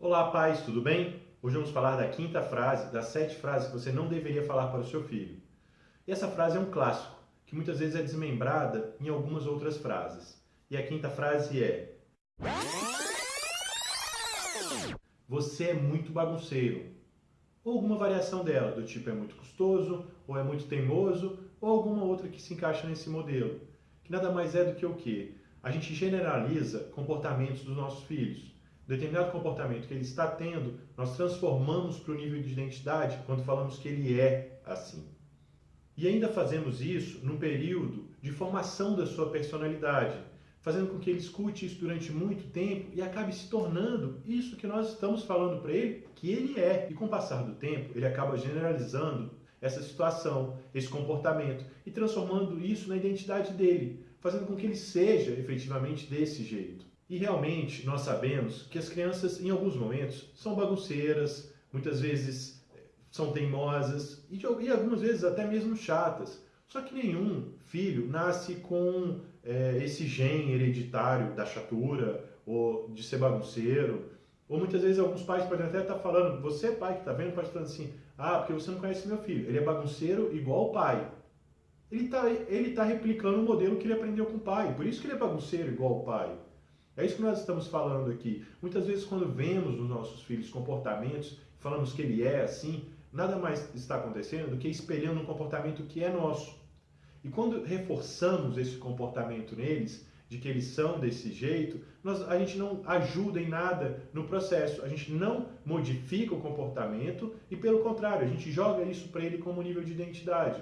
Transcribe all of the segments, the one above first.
Olá, pais, tudo bem? Hoje vamos falar da quinta frase das sete frases que você não deveria falar para o seu filho. E essa frase é um clássico, que muitas vezes é desmembrada em algumas outras frases. E a quinta frase é: Você é muito bagunceiro. Ou alguma variação dela, do tipo é muito custoso, ou é muito teimoso, ou alguma outra que se encaixa nesse modelo. Que nada mais é do que o quê? A gente generaliza comportamentos dos nossos filhos determinado comportamento que ele está tendo, nós transformamos para o nível de identidade quando falamos que ele é assim. E ainda fazemos isso num período de formação da sua personalidade, fazendo com que ele escute isso durante muito tempo e acabe se tornando isso que nós estamos falando para ele que ele é. E com o passar do tempo, ele acaba generalizando essa situação, esse comportamento e transformando isso na identidade dele, fazendo com que ele seja efetivamente desse jeito. E realmente nós sabemos que as crianças, em alguns momentos, são bagunceiras, muitas vezes eh, são teimosas e, e algumas vezes até mesmo chatas. Só que nenhum filho nasce com é, esse gene hereditário da chatura ou de ser bagunceiro. Ou muitas vezes alguns pais podem até estar falando, você pai que está vendo, pode estar assim, ah, porque você não conhece meu filho, ele é bagunceiro igual o pai. Ele está ele tá replicando o modelo que ele aprendeu com o pai, por isso que ele é bagunceiro igual o pai. É isso que nós estamos falando aqui. Muitas vezes, quando vemos nos nossos filhos comportamentos, falamos que ele é assim, nada mais está acontecendo do que espelhando um comportamento que é nosso. E quando reforçamos esse comportamento neles, de que eles são desse jeito, nós, a gente não ajuda em nada no processo, a gente não modifica o comportamento e, pelo contrário, a gente joga isso para ele como nível de identidade.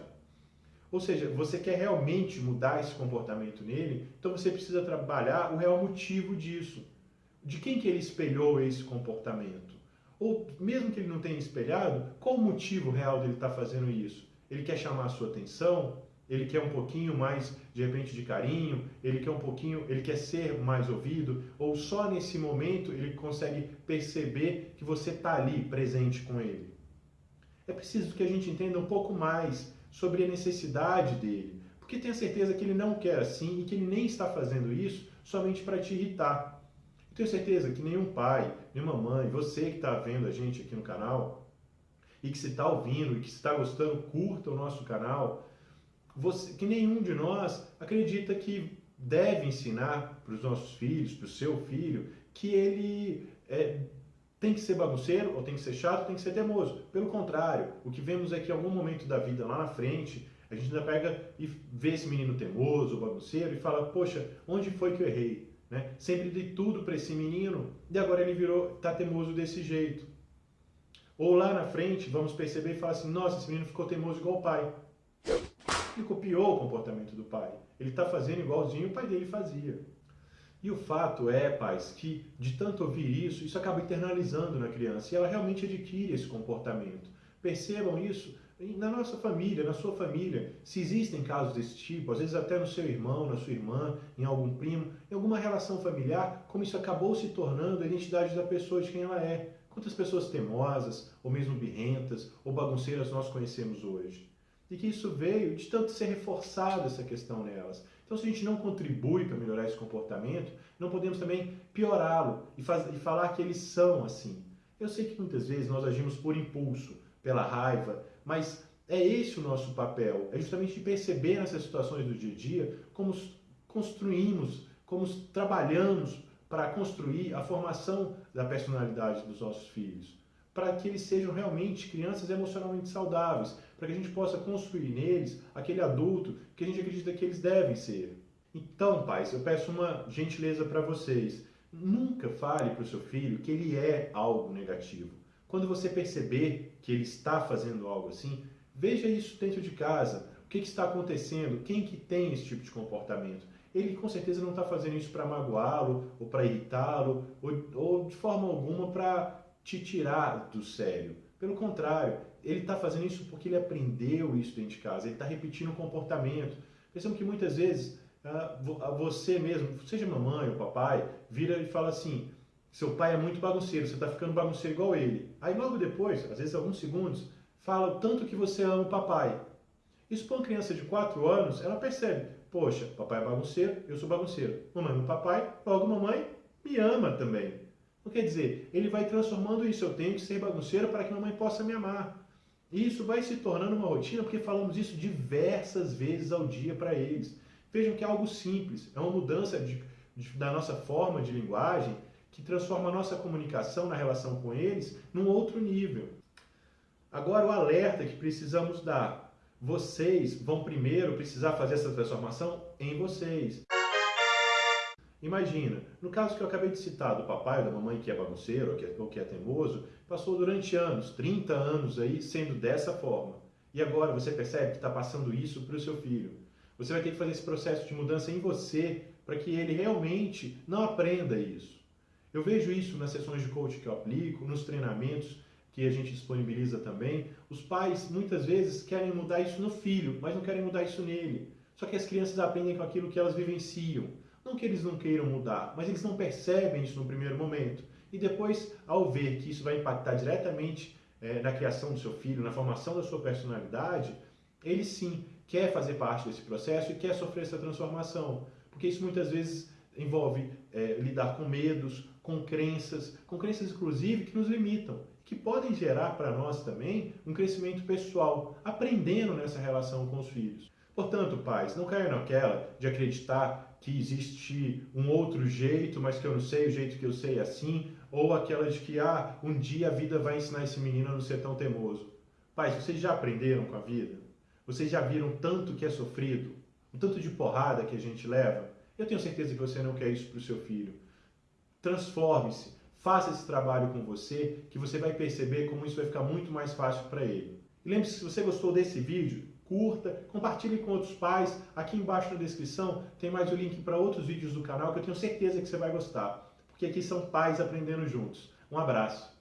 Ou seja, você quer realmente mudar esse comportamento nele, então você precisa trabalhar o real motivo disso. De quem que ele espelhou esse comportamento? Ou mesmo que ele não tenha espelhado, qual o motivo real dele estar tá fazendo isso? Ele quer chamar a sua atenção? Ele quer um pouquinho mais, de repente, de carinho? Ele quer um pouquinho, ele quer ser mais ouvido? Ou só nesse momento ele consegue perceber que você está ali, presente com ele? É preciso que a gente entenda um pouco mais sobre a necessidade dele, porque tenha certeza que ele não quer assim e que ele nem está fazendo isso somente para te irritar. Eu tenho certeza que nenhum pai, nenhuma mãe, você que está vendo a gente aqui no canal e que se está ouvindo e que está gostando, curta o nosso canal. Você, que nenhum de nós acredita que deve ensinar para os nossos filhos, para o seu filho, que ele é, tem que ser bagunceiro, ou tem que ser chato, tem que ser teimoso. Pelo contrário, o que vemos é que em algum momento da vida lá na frente, a gente ainda pega e vê esse menino teimoso, bagunceiro, e fala, poxa, onde foi que eu errei? Né? Sempre dei tudo para esse menino, e agora ele virou, tá teimoso desse jeito. Ou lá na frente, vamos perceber e falar assim, nossa, esse menino ficou teimoso igual o pai. Ele copiou o comportamento do pai. Ele está fazendo igualzinho o pai dele fazia. E o fato é, pais, que de tanto ouvir isso, isso acaba internalizando na criança e ela realmente adquire esse comportamento. Percebam isso na nossa família, na sua família. Se existem casos desse tipo, às vezes até no seu irmão, na sua irmã, em algum primo, em alguma relação familiar, como isso acabou se tornando a identidade da pessoa de quem ela é. Quantas pessoas temosas, ou mesmo birrentas, ou bagunceiras nós conhecemos hoje? E que isso veio de tanto ser reforçado essa questão nelas. Então, se a gente não contribui para melhorar esse comportamento, não podemos também piorá-lo e, e falar que eles são assim. Eu sei que muitas vezes nós agimos por impulso, pela raiva, mas é esse o nosso papel, é justamente perceber nessas situações do dia a dia como construímos, como trabalhamos para construir a formação da personalidade dos nossos filhos, para que eles sejam realmente crianças emocionalmente saudáveis, para que a gente possa construir neles aquele adulto que a gente acredita que eles devem ser. Então, pais, eu peço uma gentileza para vocês. Nunca fale para o seu filho que ele é algo negativo. Quando você perceber que ele está fazendo algo assim, veja isso dentro de casa. O que, que está acontecendo? Quem que tem esse tipo de comportamento? Ele com certeza não está fazendo isso para magoá-lo, ou para irritá-lo, ou, ou de forma alguma para te tirar do sério. Pelo contrário, ele está fazendo isso porque ele aprendeu isso dentro de casa, ele está repetindo o comportamento. Pensamos que muitas vezes ah, você mesmo, seja mamãe ou papai, vira e fala assim: seu pai é muito bagunceiro, você está ficando bagunceiro igual ele. Aí logo depois, às vezes alguns segundos, fala o tanto que você ama o papai. Isso para uma criança de 4 anos, ela percebe: poxa, papai é bagunceiro, eu sou bagunceiro. Mamãe o papai, logo mamãe me ama também. Não quer dizer, ele vai transformando isso. Eu tenho que ser bagunceiro para que mamãe possa me amar. E isso vai se tornando uma rotina porque falamos isso diversas vezes ao dia para eles. Vejam que é algo simples, é uma mudança de, de, da nossa forma de linguagem que transforma a nossa comunicação na relação com eles num outro nível. Agora, o alerta que precisamos dar: vocês vão primeiro precisar fazer essa transformação em vocês. Imagina, no caso que eu acabei de citar do papai ou da mamãe que é bagunceiro ou que é, ou que é teimoso, passou durante anos, 30 anos aí, sendo dessa forma. E agora você percebe que está passando isso para o seu filho. Você vai ter que fazer esse processo de mudança em você para que ele realmente não aprenda isso. Eu vejo isso nas sessões de coaching que eu aplico, nos treinamentos que a gente disponibiliza também. Os pais muitas vezes querem mudar isso no filho, mas não querem mudar isso nele. Só que as crianças aprendem com aquilo que elas vivenciam. Não que eles não queiram mudar, mas eles não percebem isso no primeiro momento. E depois, ao ver que isso vai impactar diretamente é, na criação do seu filho, na formação da sua personalidade, ele sim quer fazer parte desse processo e quer sofrer essa transformação. Porque isso muitas vezes envolve é, lidar com medos, com crenças, com crenças inclusive que nos limitam, que podem gerar para nós também um crescimento pessoal, aprendendo nessa relação com os filhos. Portanto, pais, não caiam naquela de acreditar que existe um outro jeito, mas que eu não sei, o jeito que eu sei é assim, ou aquela de que ah, um dia a vida vai ensinar esse menino a não ser tão teimoso. Pais, vocês já aprenderam com a vida? Vocês já viram tanto que é sofrido? O tanto de porrada que a gente leva? Eu tenho certeza que você não quer isso para o seu filho. Transforme-se, faça esse trabalho com você, que você vai perceber como isso vai ficar muito mais fácil para ele. E lembre-se, se você gostou desse vídeo, curta, compartilhe com outros pais. Aqui embaixo na descrição tem mais o link para outros vídeos do canal que eu tenho certeza que você vai gostar, porque aqui são pais aprendendo juntos. Um abraço.